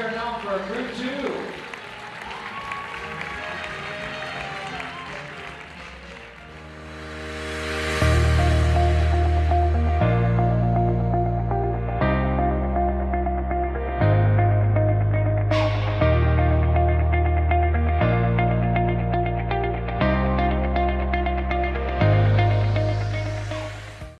turn out for group two.